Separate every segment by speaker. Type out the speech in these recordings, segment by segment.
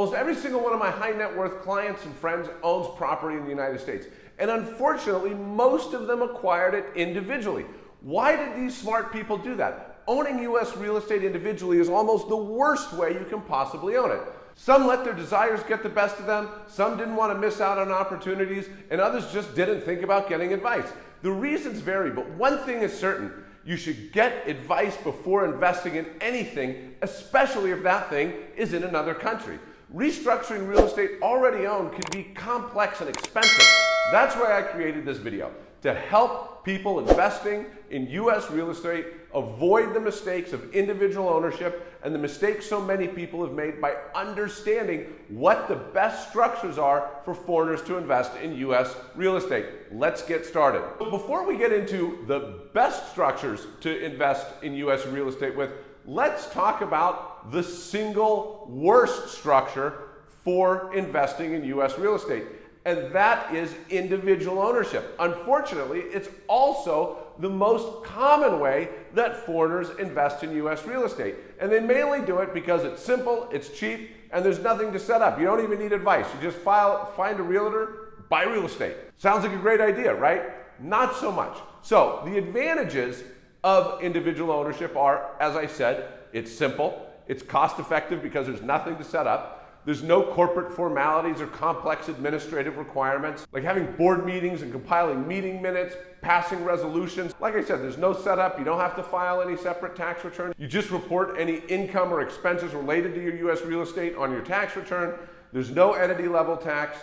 Speaker 1: Almost every single one of my high net worth clients and friends owns property in the United States. And unfortunately, most of them acquired it individually. Why did these smart people do that? Owning US real estate individually is almost the worst way you can possibly own it. Some let their desires get the best of them, some didn't want to miss out on opportunities, and others just didn't think about getting advice. The reasons vary, but one thing is certain you should get advice before investing in anything, especially if that thing is in another country. Restructuring real estate already owned can be complex and expensive. That's why I created this video, to help people investing in US real estate avoid the mistakes of individual ownership and the mistakes so many people have made by understanding what the best structures are for foreigners to invest in US real estate. Let's get started. Before we get into the best structures to invest in US real estate with, let's talk about the single worst structure for investing in US real estate and that is individual ownership. Unfortunately, it's also the most common way that foreigners invest in US real estate. And they mainly do it because it's simple, it's cheap, and there's nothing to set up. You don't even need advice. You just file, find a realtor, buy real estate. Sounds like a great idea, right? Not so much. So the advantages of individual ownership are, as I said, it's simple, it's cost effective because there's nothing to set up, there's no corporate formalities or complex administrative requirements, like having board meetings and compiling meeting minutes, passing resolutions. Like I said, there's no setup. You don't have to file any separate tax return. You just report any income or expenses related to your U.S. real estate on your tax return. There's no entity level tax.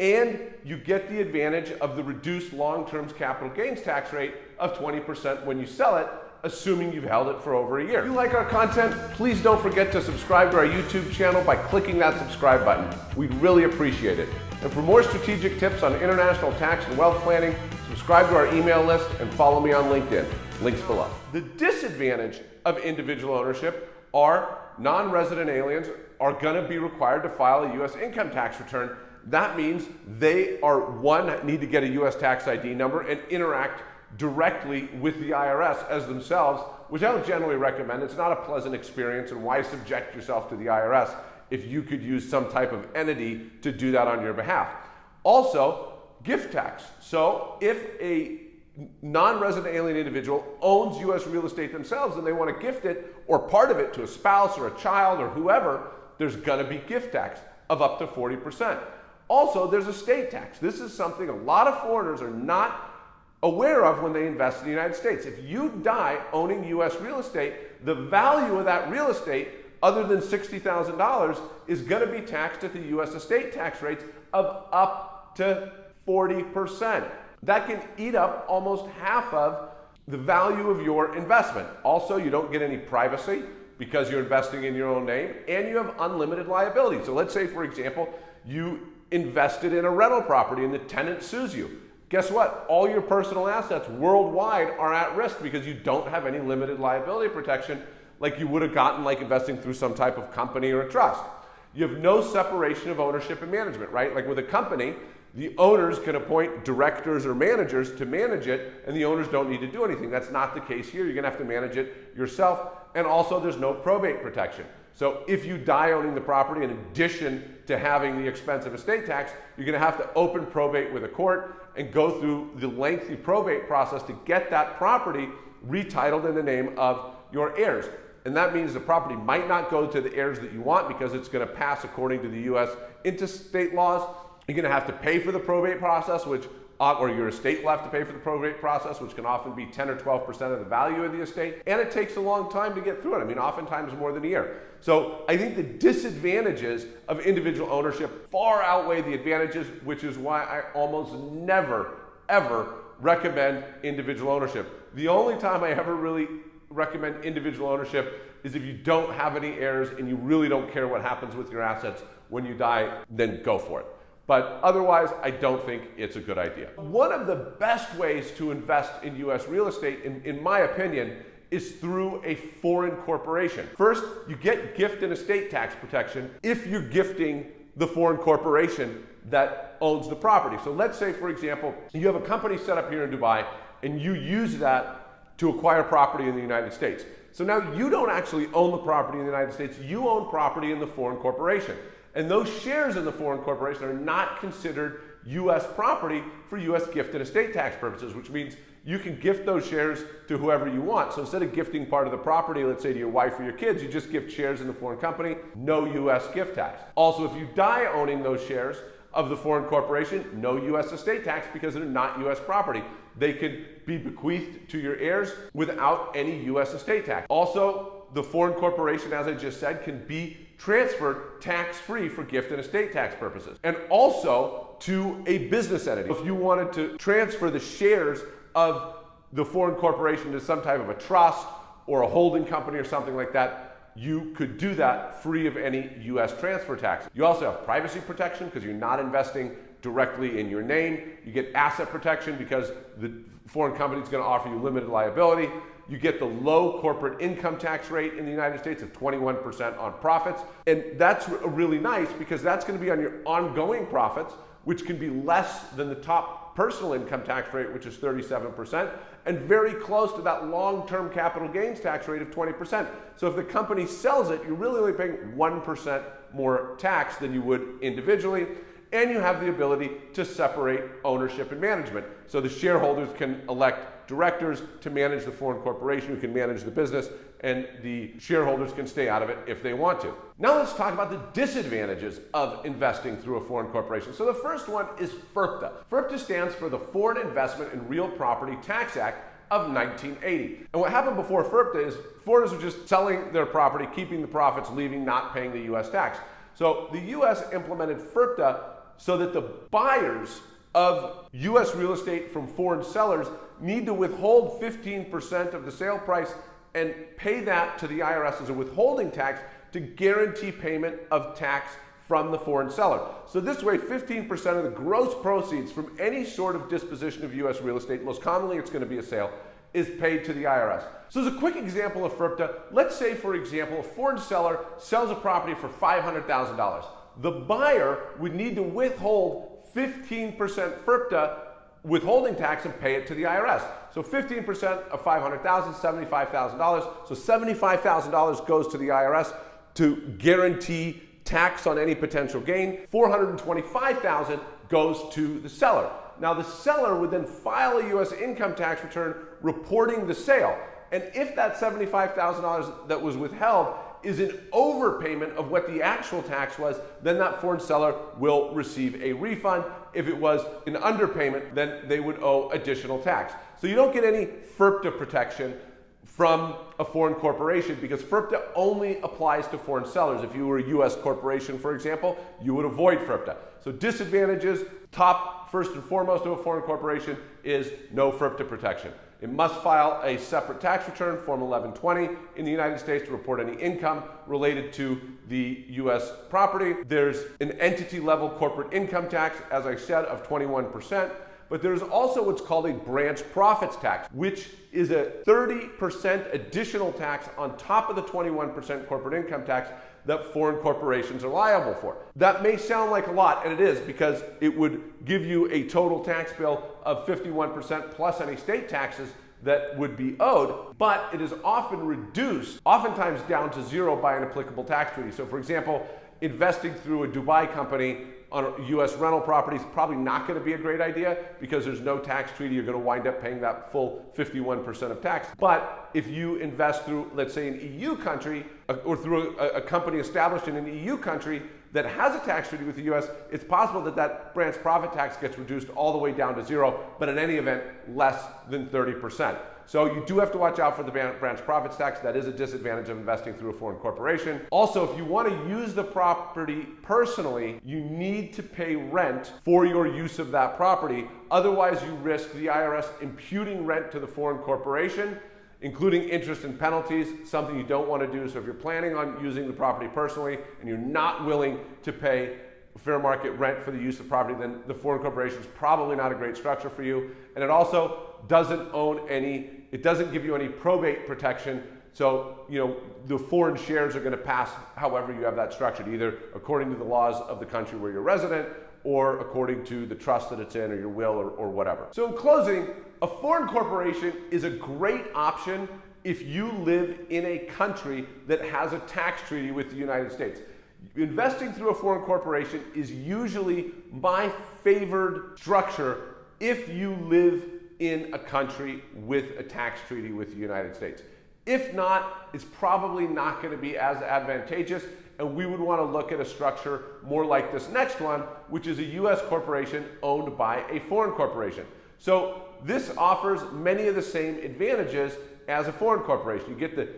Speaker 1: And you get the advantage of the reduced long-term capital gains tax rate of 20% when you sell it assuming you've held it for over a year. If you like our content, please don't forget to subscribe to our YouTube channel by clicking that subscribe button. We'd really appreciate it. And for more strategic tips on international tax and wealth planning, subscribe to our email list and follow me on LinkedIn. Links below. The disadvantage of individual ownership are non-resident aliens are going to be required to file a U.S. income tax return. That means they are, one, need to get a U.S. tax ID number and interact directly with the IRS as themselves, which I don't generally recommend. It's not a pleasant experience, and why subject yourself to the IRS if you could use some type of entity to do that on your behalf? Also, gift tax. So if a non-resident alien individual owns U.S. real estate themselves and they want to gift it or part of it to a spouse or a child or whoever, there's going to be gift tax of up to 40%. Also, there's estate tax. This is something a lot of foreigners are not aware of when they invest in the United States. If you die owning US real estate, the value of that real estate, other than $60,000, is going to be taxed at the US estate tax rates of up to 40%. That can eat up almost half of the value of your investment. Also, you don't get any privacy because you're investing in your own name and you have unlimited liability. So let's say, for example, you invested in a rental property and the tenant sues you guess what? All your personal assets worldwide are at risk because you don't have any limited liability protection like you would have gotten like investing through some type of company or a trust. You have no separation of ownership and management, right? Like with a company, the owners can appoint directors or managers to manage it, and the owners don't need to do anything. That's not the case here. You're gonna have to manage it yourself, and also there's no probate protection. So if you die owning the property, in addition to having the expensive estate tax, you're gonna have to open probate with a court and go through the lengthy probate process to get that property retitled in the name of your heirs. And that means the property might not go to the heirs that you want because it's gonna pass according to the US intestate laws. You're gonna have to pay for the probate process, which Uh, or your estate will have to pay for the probate process, which can often be 10 or 12% of the value of the estate. And it takes a long time to get through it. I mean, oftentimes more than a year. So I think the disadvantages of individual ownership far outweigh the advantages, which is why I almost never, ever recommend individual ownership. The only time I ever really recommend individual ownership is if you don't have any heirs and you really don't care what happens with your assets when you die, then go for it. But otherwise, I don't think it's a good idea. One of the best ways to invest in US real estate, in, in my opinion, is through a foreign corporation. First, you get gift and estate tax protection if you're gifting the foreign corporation that owns the property. So let's say, for example, you have a company set up here in Dubai and you use that to acquire property in the United States. So now you don't actually own the property in the United States, you own property in the foreign corporation. And those shares in the foreign corporation are not considered U.S. property for U.S. gift and estate tax purposes, which means you can gift those shares to whoever you want. So instead of gifting part of the property, let's say to your wife or your kids, you just gift shares in the foreign company, no U.S. gift tax. Also, if you die owning those shares of the foreign corporation, no U.S. estate tax because they're not U.S. property. They can be bequeathed to your heirs without any U.S. estate tax. Also, the foreign corporation, as I just said, can be transferred tax-free for gift and estate tax purposes. And also to a business entity. If you wanted to transfer the shares of the foreign corporation to some type of a trust or a holding company or something like that, you could do that free of any US transfer tax. You also have privacy protection because you're not investing directly in your name. You get asset protection because the foreign company is going to offer you limited liability. You get the low corporate income tax rate in the United States of 21% on profits. And that's really nice because that's going to be on your ongoing profits, which can be less than the top personal income tax rate, which is 37%, and very close to that long-term capital gains tax rate of 20%. So if the company sells it, you're really only paying 1% more tax than you would individually and you have the ability to separate ownership and management. So the shareholders can elect directors to manage the foreign corporation who can manage the business, and the shareholders can stay out of it if they want to. Now let's talk about the disadvantages of investing through a foreign corporation. So the first one is FIRPTA. FIRPTA stands for the Foreign Investment in Real Property Tax Act of 1980. And what happened before FIRPTA is foreigners were just selling their property, keeping the profits, leaving, not paying the US tax. So the US implemented FIRPTA so that the buyers of US real estate from foreign sellers need to withhold 15% of the sale price and pay that to the IRS as a withholding tax to guarantee payment of tax from the foreign seller. So this way, 15% of the gross proceeds from any sort of disposition of US real estate, most commonly it's going to be a sale, is paid to the IRS. So as a quick example of FIRPTA, let's say for example, a foreign seller sells a property for $500,000 the buyer would need to withhold 15% FIRPTA withholding tax and pay it to the IRS. So 15% of 500,000, $75,000. So $75,000 goes to the IRS to guarantee tax on any potential gain. 425,000 goes to the seller. Now the seller would then file a US income tax return reporting the sale. And if that $75,000 that was withheld is an overpayment of what the actual tax was, then that foreign seller will receive a refund. If it was an underpayment, then they would owe additional tax. So you don't get any FIRPTA protection from a foreign corporation because FIRPTA only applies to foreign sellers. If you were a US corporation, for example, you would avoid FIRPTA. So disadvantages, top first and foremost of a foreign corporation is no FIRPTA protection. It must file a separate tax return, Form 1120, in the United States to report any income related to the U.S. property. There's an entity level corporate income tax, as I said, of 21%. But there's also what's called a branch profits tax, which is a 30% additional tax on top of the 21% corporate income tax that foreign corporations are liable for. That may sound like a lot, and it is because it would give you a total tax bill of 51% plus any state taxes that would be owed, but it is often reduced, oftentimes down to zero by an applicable tax treaty. So for example, investing through a Dubai company on US rental properties probably not going to be a great idea because there's no tax treaty. You're going to wind up paying that full 51% of tax. But if you invest through, let's say, an EU country or through a, a company established in an EU country that has a tax treaty with the US, it's possible that that branch profit tax gets reduced all the way down to zero, but in any event, less than 30%. So you do have to watch out for the branch profits tax. That is a disadvantage of investing through a foreign corporation. Also, if you want to use the property personally, you need to pay rent for your use of that property. Otherwise, you risk the IRS imputing rent to the foreign corporation including interest and penalties, something you don't want to do. So if you're planning on using the property personally and you're not willing to pay fair market rent for the use of property, then the foreign corporation is probably not a great structure for you. And it also doesn't own any, it doesn't give you any probate protection. So, you know, the foreign shares are going to pass however you have that structured, either according to the laws of the country where you're resident or according to the trust that it's in or your will or, or whatever. So in closing, a foreign corporation is a great option if you live in a country that has a tax treaty with the United States. Investing through a foreign corporation is usually my favored structure if you live in a country with a tax treaty with the United States. If not, it's probably not going to be as advantageous, and we would want to look at a structure more like this next one, which is a US corporation owned by a foreign corporation. So this offers many of the same advantages as a foreign corporation. You get the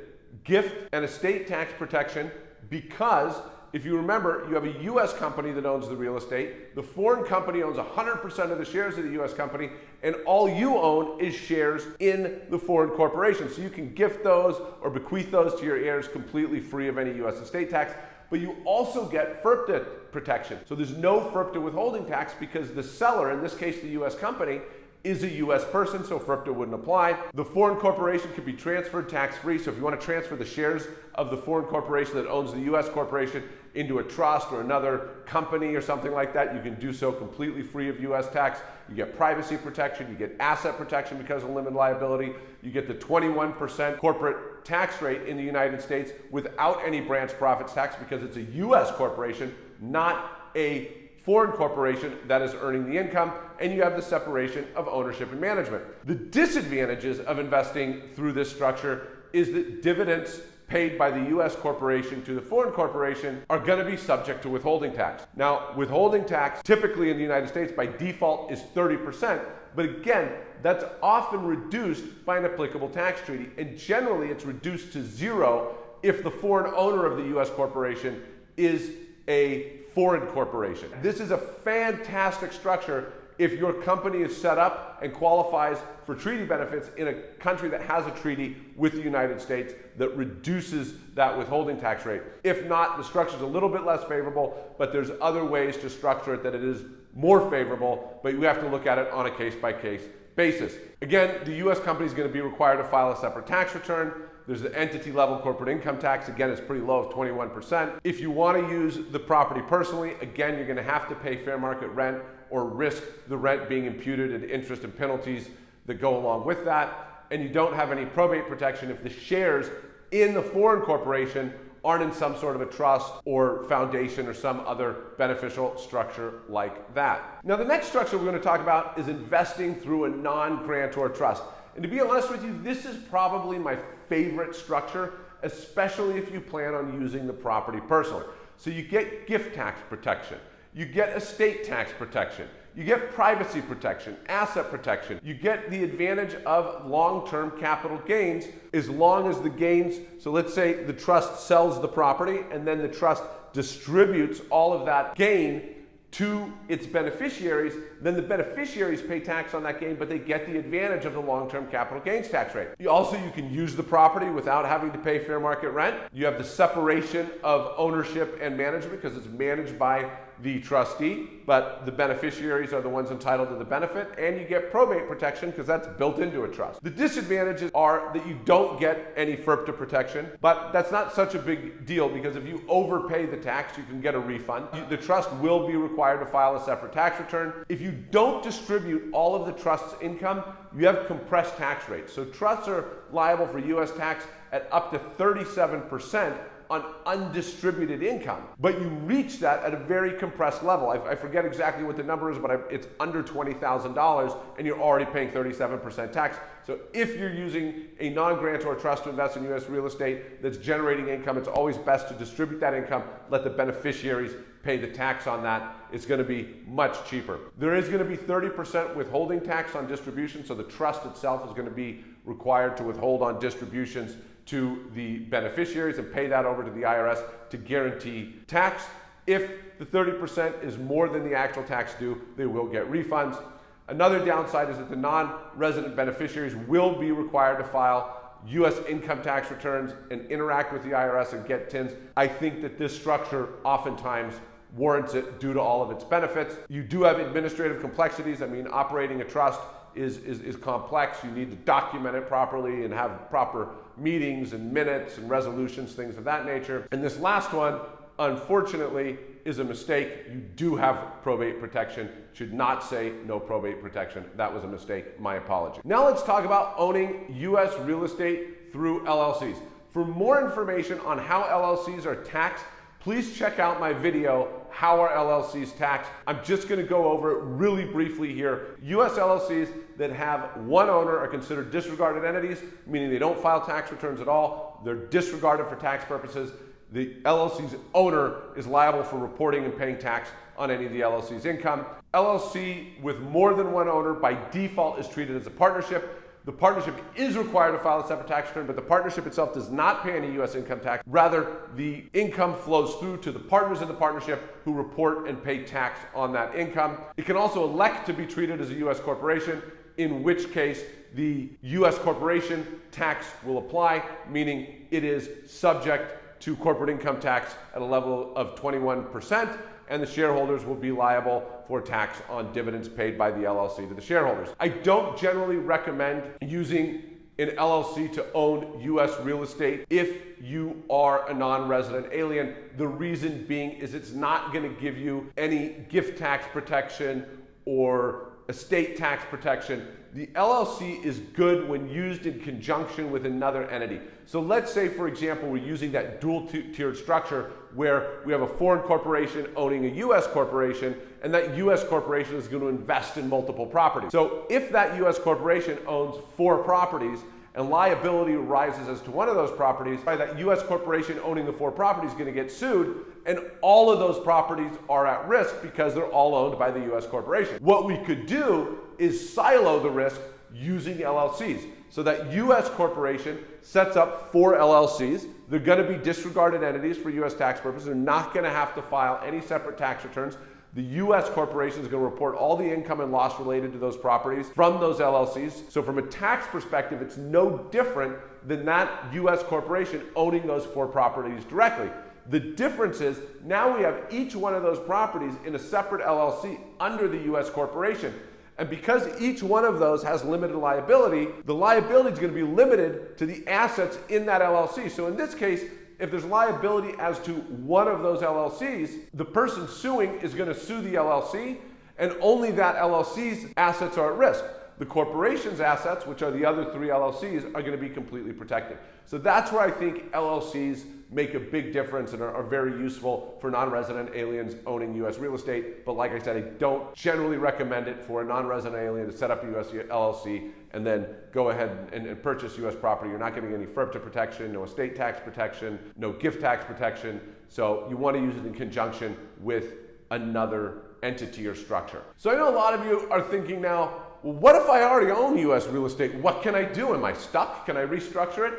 Speaker 1: gift and estate tax protection because if you remember, you have a US company that owns the real estate, the foreign company owns 100% of the shares of the US company, and all you own is shares in the foreign corporation. So you can gift those or bequeath those to your heirs completely free of any US estate tax. But you also get FIRPTA protection. So there's no FIRPTA withholding tax because the seller, in this case the US company, is a U.S. person, so FIRPTA wouldn't apply. The foreign corporation could be transferred tax-free, so if you want to transfer the shares of the foreign corporation that owns the U.S. corporation into a trust or another company or something like that, you can do so completely free of U.S. tax. You get privacy protection, you get asset protection because of limited liability, you get the 21% corporate tax rate in the United States without any branch profits tax because it's a U.S. corporation, not a foreign corporation that is earning the income, and you have the separation of ownership and management. The disadvantages of investing through this structure is that dividends paid by the US corporation to the foreign corporation are going to be subject to withholding tax. Now, withholding tax typically in the United States by default is 30%, but again, that's often reduced by an applicable tax treaty, and generally it's reduced to zero if the foreign owner of the US corporation is a foreign corporation. This is a fantastic structure if your company is set up and qualifies for treaty benefits in a country that has a treaty with the United States that reduces that withholding tax rate. If not, the structure is a little bit less favorable, but there's other ways to structure it that it is more favorable, but you have to look at it on a case by case basis. Again, the US company is going to be required to file a separate tax return. There's the entity level corporate income tax. Again, it's pretty low of 21%. If you want to use the property personally, again, you're going to have to pay fair market rent or risk the rent being imputed and interest and penalties that go along with that. And you don't have any probate protection if the shares in the foreign corporation aren't in some sort of a trust or foundation or some other beneficial structure like that. Now, the next structure we're going to talk about is investing through a non-grantor trust. And to be honest with you, this is probably my favorite structure, especially if you plan on using the property personally. So you get gift tax protection, you get estate tax protection, you get privacy protection, asset protection. You get the advantage of long-term capital gains as long as the gains, so let's say the trust sells the property and then the trust distributes all of that gain to its beneficiaries, then the beneficiaries pay tax on that gain, but they get the advantage of the long-term capital gains tax rate. Also, you can use the property without having to pay fair market rent. You have the separation of ownership and management because it's managed by the trustee, but the beneficiaries are the ones entitled to the benefit, and you get probate protection because that's built into a trust. The disadvantages are that you don't get any FIRPTA protection, but that's not such a big deal because if you overpay the tax, you can get a refund. The trust will be required to file a separate tax return. If you don't distribute all of the trust's income, you have compressed tax rates. So trusts are liable for US tax at up to 37% on undistributed income. But you reach that at a very compressed level. I, I forget exactly what the number is, but I, it's under $20,000 and you're already paying 37% tax. So if you're using a non-grantor trust to invest in US real estate that's generating income, it's always best to distribute that income, let the beneficiaries pay the tax on that. It's going to be much cheaper. There is going to be 30% withholding tax on distribution, so the trust itself is going to be required to withhold on distributions to the beneficiaries and pay that over to the IRS to guarantee tax. If the 30% is more than the actual tax due, they will get refunds. Another downside is that the non-resident beneficiaries will be required to file U.S. income tax returns and interact with the IRS and get TINs. I think that this structure oftentimes warrants it due to all of its benefits. You do have administrative complexities. I mean, operating a trust is, is, is complex. You need to document it properly and have proper meetings and minutes and resolutions, things of that nature. And this last one, unfortunately, is a mistake. You do have probate protection. Should not say no probate protection. That was a mistake. My apology. Now let's talk about owning U.S. real estate through LLCs. For more information on how LLCs are taxed please check out my video, How Are LLCs Taxed? I'm just gonna go over it really briefly here. US LLCs that have one owner are considered disregarded entities, meaning they don't file tax returns at all. They're disregarded for tax purposes. The LLC's owner is liable for reporting and paying tax on any of the LLC's income. LLC with more than one owner by default is treated as a partnership. The partnership is required to file a separate tax return, but the partnership itself does not pay any U.S. income tax. Rather, the income flows through to the partners in the partnership who report and pay tax on that income. It can also elect to be treated as a U.S. corporation, in which case the U.S. corporation tax will apply, meaning it is subject to corporate income tax at a level of 21% and the shareholders will be liable for tax on dividends paid by the LLC to the shareholders. I don't generally recommend using an LLC to own US real estate if you are a non-resident alien. The reason being is it's not going to give you any gift tax protection or estate tax protection the LLC is good when used in conjunction with another entity. So let's say, for example, we're using that dual tiered structure where we have a foreign corporation owning a US corporation, and that US corporation is going to invest in multiple properties. So if that US corporation owns four properties, and liability arises as to one of those properties, by that US corporation owning the four properties is going to get sued, and all of those properties are at risk because they're all owned by the US corporation. What we could do is silo the risk using LLCs. So that US corporation sets up four LLCs. They're going to be disregarded entities for US tax purposes. They're not going to have to file any separate tax returns. The US corporation is going to report all the income and loss related to those properties from those LLCs. So from a tax perspective, it's no different than that US corporation owning those four properties directly. The difference is now we have each one of those properties in a separate LLC under the US corporation. And because each one of those has limited liability, the liability is going to be limited to the assets in that LLC. So in this case, if there's liability as to one of those LLCs, the person suing is going to sue the LLC, and only that LLC's assets are at risk. The corporation's assets, which are the other three LLCs, are going to be completely protected. So that's where I think LLCs make a big difference and are, are very useful for non-resident aliens owning U.S. real estate. But like I said, I don't generally recommend it for a non-resident alien to set up a U.S. LLC and then go ahead and, and purchase U.S. property. You're not getting any FIRPTA protection, no estate tax protection, no gift tax protection. So you want to use it in conjunction with another entity or structure. So I know a lot of you are thinking now, what if I already own US real estate? What can I do? Am I stuck? Can I restructure it?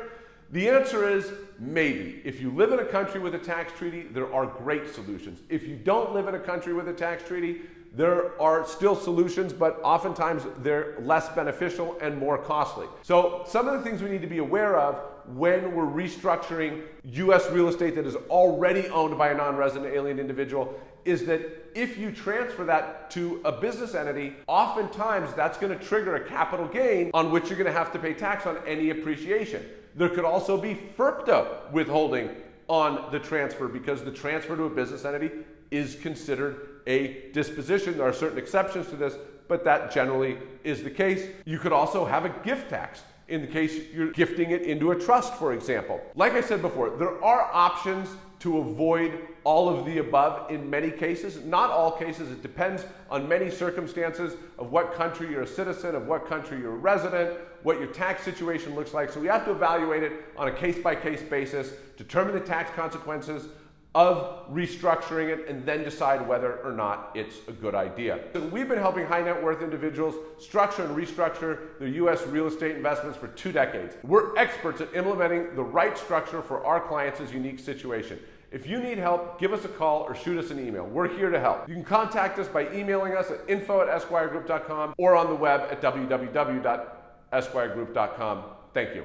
Speaker 1: The answer is maybe. If you live in a country with a tax treaty, there are great solutions. If you don't live in a country with a tax treaty, there are still solutions, but oftentimes they're less beneficial and more costly. So some of the things we need to be aware of when we're restructuring US real estate that is already owned by a non-resident alien individual is that if you transfer that to a business entity, oftentimes that's going to trigger a capital gain on which you're going to have to pay tax on any appreciation. There could also be FIRPTA withholding on the transfer because the transfer to a business entity is considered a disposition. There are certain exceptions to this, but that generally is the case. You could also have a gift tax in the case you're gifting it into a trust, for example. Like I said before, there are options to avoid all of the above in many cases. Not all cases, it depends on many circumstances of what country you're a citizen, of what country you're a resident, what your tax situation looks like. So we have to evaluate it on a case by case basis, determine the tax consequences, of restructuring it and then decide whether or not it's a good idea. So we've been helping high net worth individuals structure and restructure their US real estate investments for two decades. We're experts at implementing the right structure for our clients' unique situation. If you need help, give us a call or shoot us an email. We're here to help. You can contact us by emailing us at info at esquiregroup.com or on the web at www.esquiregroup.com. Thank you.